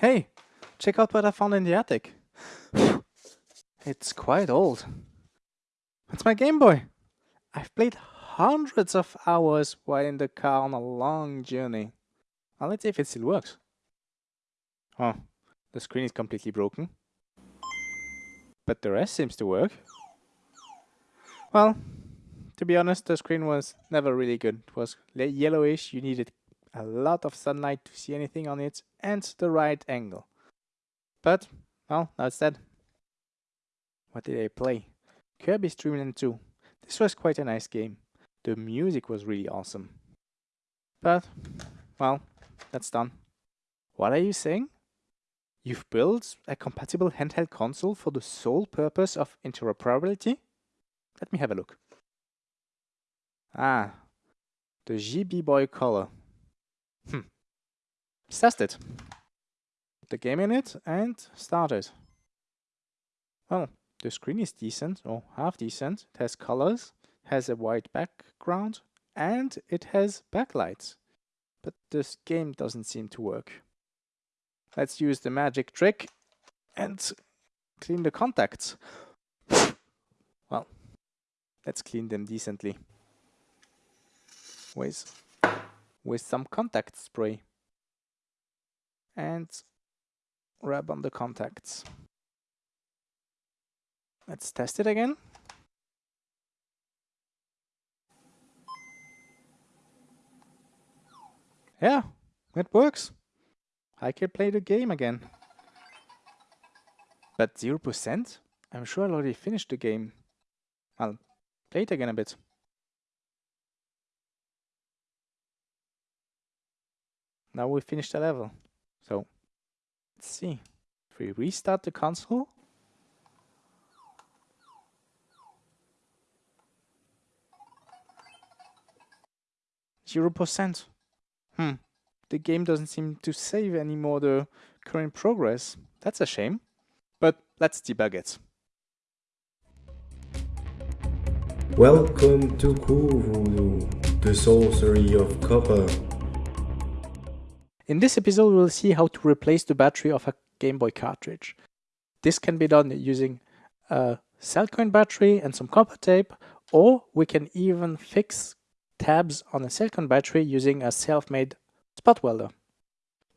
Hey, check out what I found in the attic. it's quite old. It's my Game Boy. I've played hundreds of hours while in the car on a long journey. Now let's see if it still works. Oh, the screen is completely broken. But the rest seems to work. Well, to be honest, the screen was never really good. It was yellowish, you needed a lot of sunlight to see anything on it, and the right angle. But, well, it's dead. What did I play? Kirby's Dream Land 2. This was quite a nice game. The music was really awesome. But, well, that's done. What are you saying? You've built a compatible handheld console for the sole purpose of interoperability? Let me have a look. Ah, the GB Boy Color. Hmm. Let's test it. Put the game in it and start it. Well, the screen is decent, or half decent. It has colors, has a white background, and it has backlights. But this game doesn't seem to work. Let's use the magic trick and clean the contacts. well, let's clean them decently. With, with some contact spray. And rub on the contacts. Let's test it again. Yeah, it works. I can play the game again. But 0%? I'm sure I already finished the game. I'll play it again a bit. Now we finished the level. So, let's see. If we restart the console, Zero percent. Hmm the game doesn't seem to save anymore the current progress. That's a shame. But let's debug it. Welcome to CuVoodoo, the sorcery of copper. In this episode we'll see how to replace the battery of a Game Boy cartridge. This can be done using a cell Cellcoin battery and some copper tape, or we can even fix tabs on a Cellcoin battery using a self-made spot welder.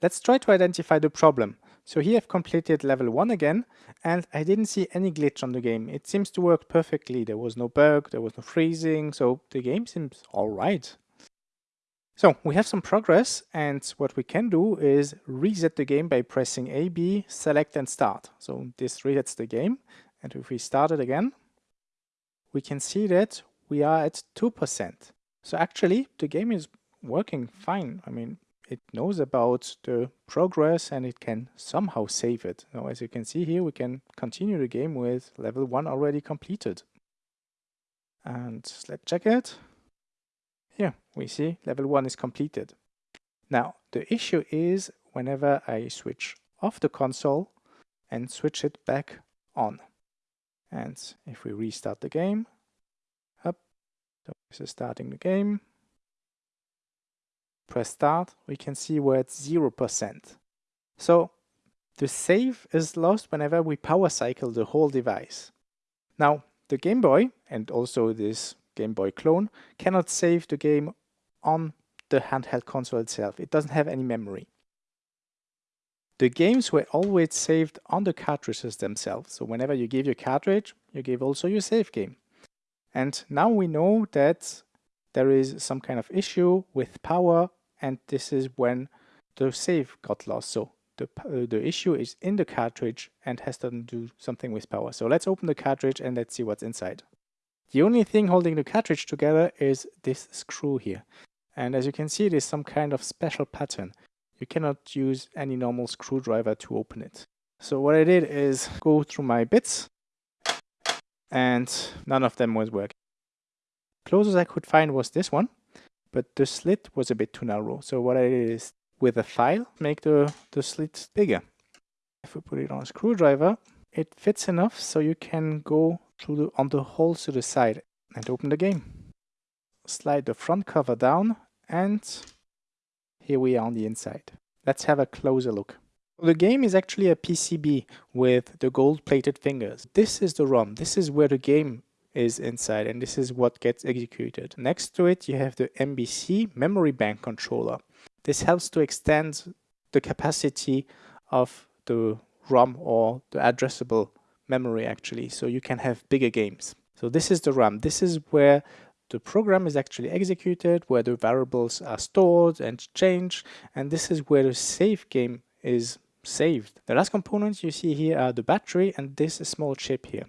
Let's try to identify the problem. So here I've completed level 1 again and I didn't see any glitch on the game. It seems to work perfectly. There was no bug, there was no freezing, so the game seems alright. So we have some progress and what we can do is reset the game by pressing A, B, select and start. So this resets the game and if we start it again, we can see that we are at 2%. So actually the game is working fine. I mean, it knows about the progress and it can somehow save it. Now, as you can see here, we can continue the game with level 1 already completed. And let's check it. Here, we see level 1 is completed. Now, the issue is whenever I switch off the console and switch it back on. And if we restart the game, up, so this is starting the game, press start, we can see we're at 0%. So the save is lost whenever we power cycle the whole device. Now the Game Boy and also this Game Boy clone cannot save the game on the handheld console itself. It doesn't have any memory. The games were always saved on the cartridges themselves. So whenever you give your cartridge, you give also your save game. And now we know that there is some kind of issue with power and this is when the save got lost. So the, uh, the issue is in the cartridge and has to do something with power. So let's open the cartridge and let's see what's inside. The only thing holding the cartridge together is this screw here. And as you can see, it is some kind of special pattern. You cannot use any normal screwdriver to open it. So what I did is go through my bits and none of them was working. Closest I could find was this one, but the slit was a bit too narrow. So what I did is with a file, make the, the slit bigger. If we put it on a screwdriver, it fits enough so you can go through the, on the holes to the side and open the game. Slide the front cover down and here we are on the inside. Let's have a closer look. The game is actually a PCB with the gold plated fingers. This is the ROM. This is where the game is inside and this is what gets executed. Next to it you have the MBC memory bank controller. This helps to extend the capacity of the ROM or the addressable memory actually so you can have bigger games. So this is the RAM. This is where the program is actually executed, where the variables are stored and changed and this is where the save game is saved. The last components you see here are the battery and this small chip here.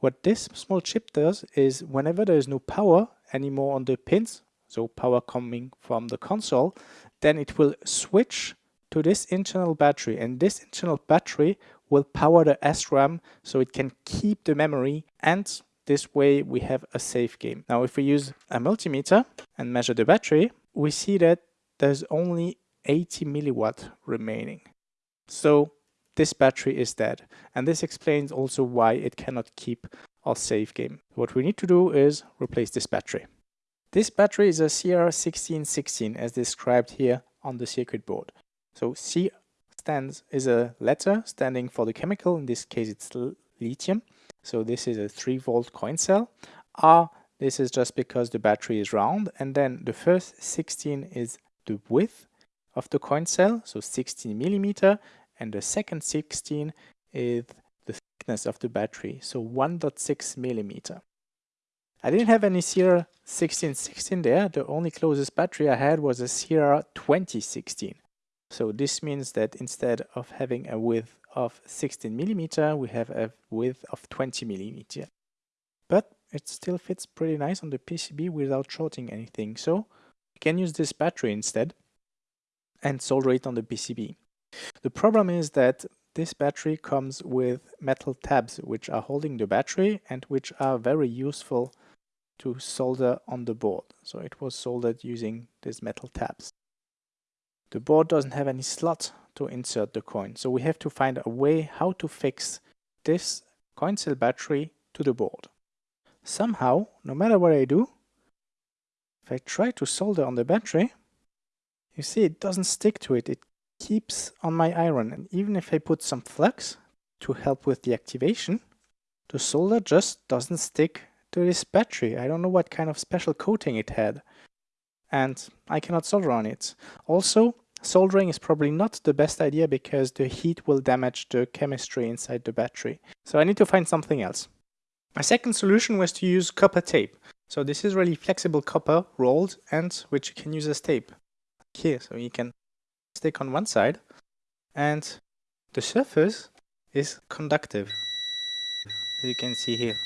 What this small chip does is whenever there is no power anymore on the pins, so power coming from the console, then it will switch to this internal battery and this internal battery will power the SRAM so it can keep the memory and this way we have a safe game. Now if we use a multimeter and measure the battery, we see that there's only 80 milliwatt remaining. So this battery is dead. And this explains also why it cannot keep our save game. What we need to do is replace this battery. This battery is a CR1616 as described here on the circuit board. So C stands is a letter standing for the chemical, in this case it's lithium. So this is a 3 volt coin cell. R, this is just because the battery is round. And then the first 16 is the width of the coin cell, so 16 millimeter and the second 16 is the thickness of the battery, so 1.6 millimeter. I didn't have any CR1616 there, the only closest battery I had was a CR2016. So this means that instead of having a width of 16 millimeter, we have a width of 20 millimeter. But it still fits pretty nice on the PCB without shorting anything, so you can use this battery instead and solder it on the PCB. The problem is that this battery comes with metal tabs which are holding the battery and which are very useful to solder on the board. So it was soldered using these metal tabs. The board doesn't have any slot to insert the coin, so we have to find a way how to fix this coin cell battery to the board. Somehow, no matter what I do, if I try to solder on the battery, you see it doesn't stick to it, it keeps on my iron and even if I put some flux to help with the activation, the solder just doesn't stick to this battery. I don't know what kind of special coating it had and I cannot solder on it. Also, soldering is probably not the best idea because the heat will damage the chemistry inside the battery. So I need to find something else. My second solution was to use copper tape. So this is really flexible copper rolled and which you can use as tape. Here, so you can stick on one side and the surface is conductive as you can see here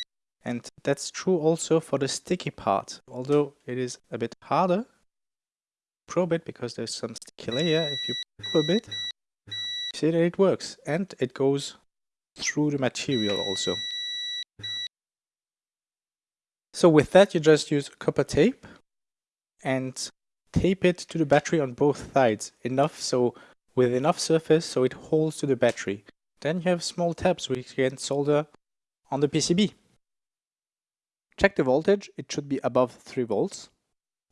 and that's true also for the sticky part although it is a bit harder probe it because there's some layer if you a bit see that it works and it goes through the material also so with that you just use copper tape and tape it to the battery on both sides, enough so with enough surface so it holds to the battery. Then you have small tabs which you can solder on the PCB. Check the voltage, it should be above 3 volts.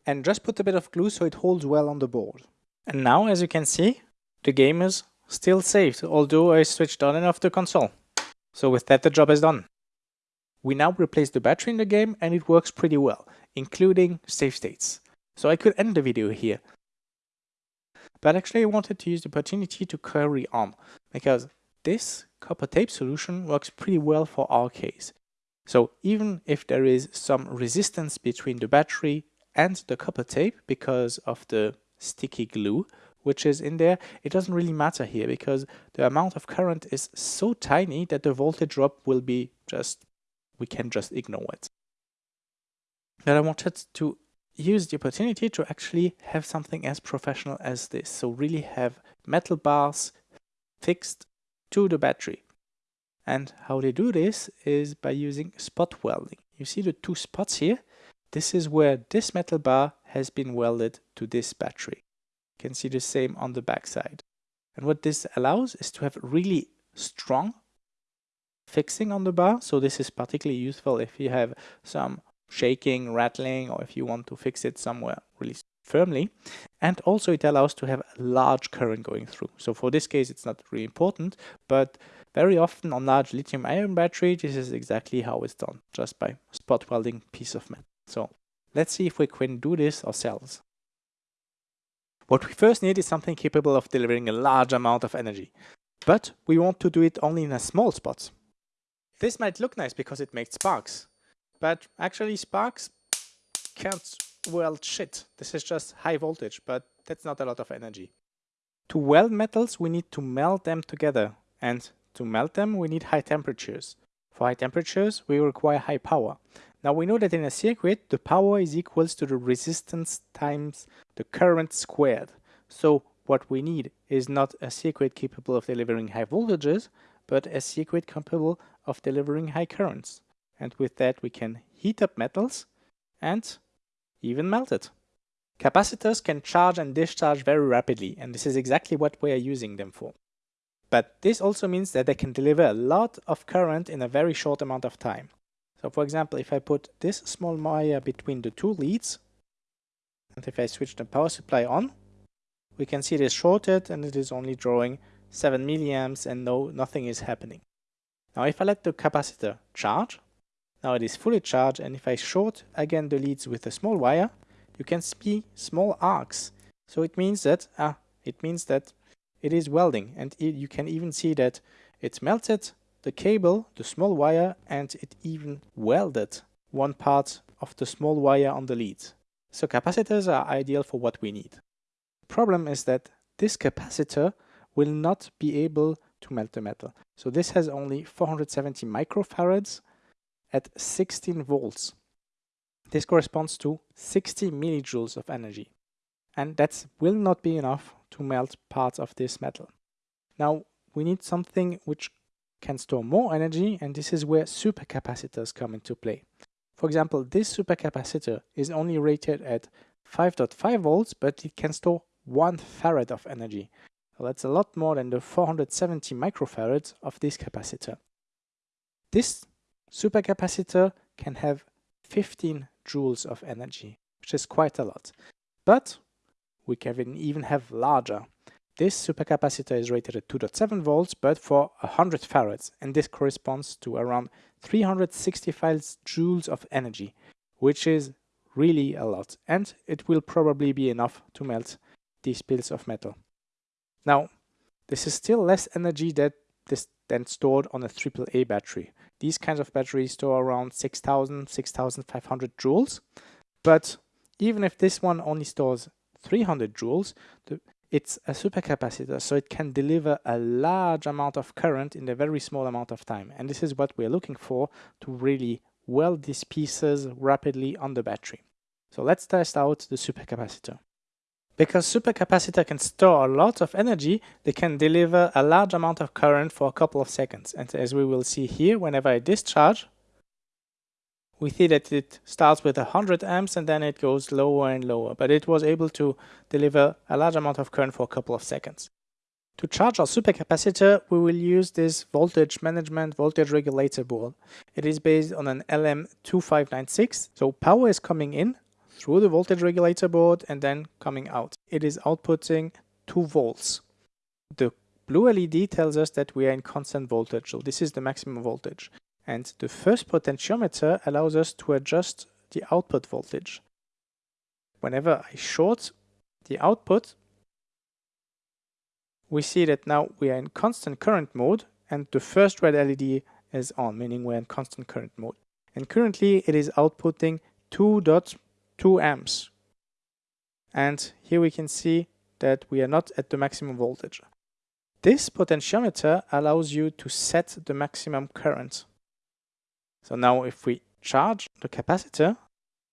And just put a bit of glue so it holds well on the board. And now, as you can see, the game is still saved, although I switched on and off the console. So with that the job is done. We now replace the battery in the game and it works pretty well, including save states. So I could end the video here. But actually I wanted to use the opportunity to carry on, because this copper tape solution works pretty well for our case. So even if there is some resistance between the battery and the copper tape because of the sticky glue which is in there, it doesn't really matter here because the amount of current is so tiny that the voltage drop will be just, we can just ignore it. But I wanted to use the opportunity to actually have something as professional as this. So really have metal bars fixed to the battery. And how they do this is by using spot welding. You see the two spots here? This is where this metal bar has been welded to this battery. You can see the same on the back side. And what this allows is to have really strong fixing on the bar. So this is particularly useful if you have some shaking, rattling, or if you want to fix it somewhere really firmly. and also it allows to have a large current going through. So for this case, it's not really important, but very often on large lithium ion battery, this is exactly how it's done, just by spot welding piece of metal. So let's see if we can do this ourselves. What we first need is something capable of delivering a large amount of energy, but we want to do it only in a small spot. This might look nice because it makes sparks, but actually sparks can't weld shit. This is just high voltage, but that's not a lot of energy. To weld metals, we need to melt them together, and to melt them, we need high temperatures. For high temperatures, we require high power. Now we know that in a circuit, the power is equals to the resistance times the current squared. So what we need is not a circuit capable of delivering high voltages, but a circuit capable of delivering high currents. And with that, we can heat up metals and even melt it. Capacitors can charge and discharge very rapidly, and this is exactly what we are using them for. But this also means that they can deliver a lot of current in a very short amount of time. So for example, if I put this small wire between the two leads, and if I switch the power supply on, we can see it is shorted and it is only drawing 7 milliamps and no nothing is happening. Now if I let the capacitor charge, now it is fully charged and if I short again the leads with a small wire, you can see small arcs. So it means that ah, it means that it is welding and you can even see that it melted the cable, the small wire and it even welded one part of the small wire on the lead. So capacitors are ideal for what we need. The problem is that this capacitor will not be able to melt the metal. So this has only 470 microfarads at 16 volts. This corresponds to 60 millijoules of energy. And that will not be enough to melt parts of this metal. Now, we need something which can store more energy, and this is where supercapacitors come into play. For example, this supercapacitor is only rated at 5.5 volts, but it can store 1 farad of energy. That's a lot more than the 470 microfarads of this capacitor. This supercapacitor can have 15 joules of energy, which is quite a lot. But we can even have larger. This supercapacitor is rated at 2.7 volts, but for 100 farads, and this corresponds to around 365 joules of energy, which is really a lot, and it will probably be enough to melt these pills of metal. Now, this is still less energy that this than stored on a AAA battery. These kinds of batteries store around 6000, 6500 joules. But even if this one only stores 300 joules, the, it's a supercapacitor, so it can deliver a large amount of current in a very small amount of time. And this is what we're looking for to really weld these pieces rapidly on the battery. So let's test out the supercapacitor. Because supercapacitor can store a lot of energy, they can deliver a large amount of current for a couple of seconds. And as we will see here, whenever I discharge, we see that it starts with 100 amps and then it goes lower and lower. But it was able to deliver a large amount of current for a couple of seconds. To charge our supercapacitor, we will use this voltage management voltage regulator board. It is based on an LM2596. So power is coming in through the voltage regulator board and then coming out. It is outputting 2 volts. The blue LED tells us that we are in constant voltage, so this is the maximum voltage. And the first potentiometer allows us to adjust the output voltage. Whenever I short the output, we see that now we are in constant current mode and the first red LED is on, meaning we're in constant current mode. And currently it is outputting 2 2 amps. And here we can see that we are not at the maximum voltage. This potentiometer allows you to set the maximum current. So now if we charge the capacitor,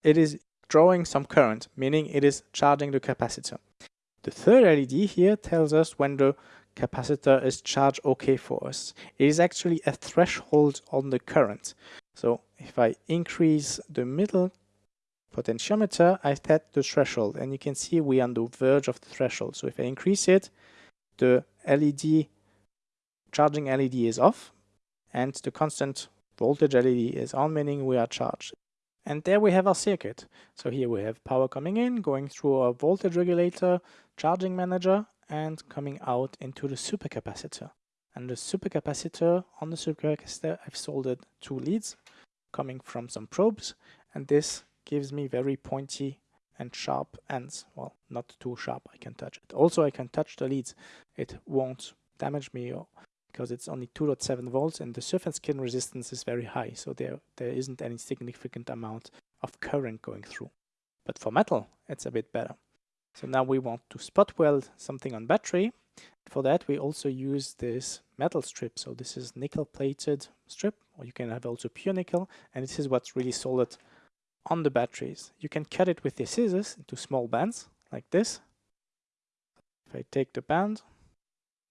it is drawing some current, meaning it is charging the capacitor. The third LED here tells us when the capacitor is charged okay for us. It is actually a threshold on the current. So if I increase the middle potentiometer, I set the threshold and you can see we are on the verge of the threshold. So if I increase it, the LED, charging LED is off and the constant voltage LED is on, meaning we are charged. And there we have our circuit. So here we have power coming in, going through our voltage regulator, charging manager, and coming out into the supercapacitor. And the supercapacitor, on the supercapacitor, I've soldered two leads coming from some probes, and this gives me very pointy and sharp ends. Well, not too sharp, I can touch it. Also, I can touch the leads. It won't damage me or because it's only 2.7 volts and the surface skin resistance is very high, so there, there isn't any significant amount of current going through. But for metal, it's a bit better. So now we want to spot weld something on battery. For that, we also use this metal strip. So this is nickel plated strip, or you can have also pure nickel, and this is what's really solid on the batteries. You can cut it with the scissors into small bands, like this. If I take the band,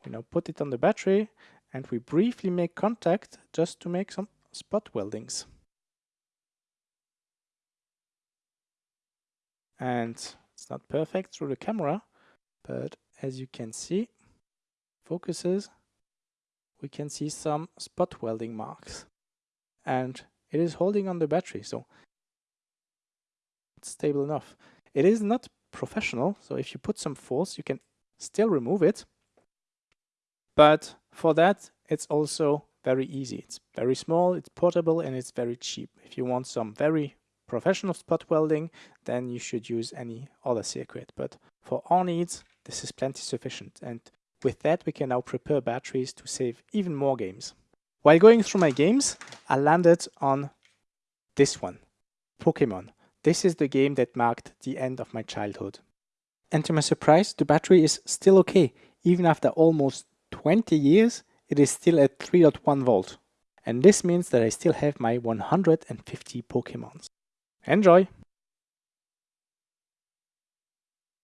we now put it on the battery and we briefly make contact just to make some spot weldings. And it's not perfect through the camera, but as you can see, focuses, we can see some spot welding marks. And it is holding on the battery, so it's stable enough. It is not professional, so if you put some force, you can still remove it, but for that, it's also very easy. It's very small, it's portable, and it's very cheap. If you want some very professional spot welding, then you should use any other circuit. But for our needs, this is plenty sufficient. And with that, we can now prepare batteries to save even more games. While going through my games, I landed on this one, Pokemon. This is the game that marked the end of my childhood. And to my surprise, the battery is still okay, even after almost 20 years, it is still at 3.1 volt. And this means that I still have my 150 Pokemons. Enjoy!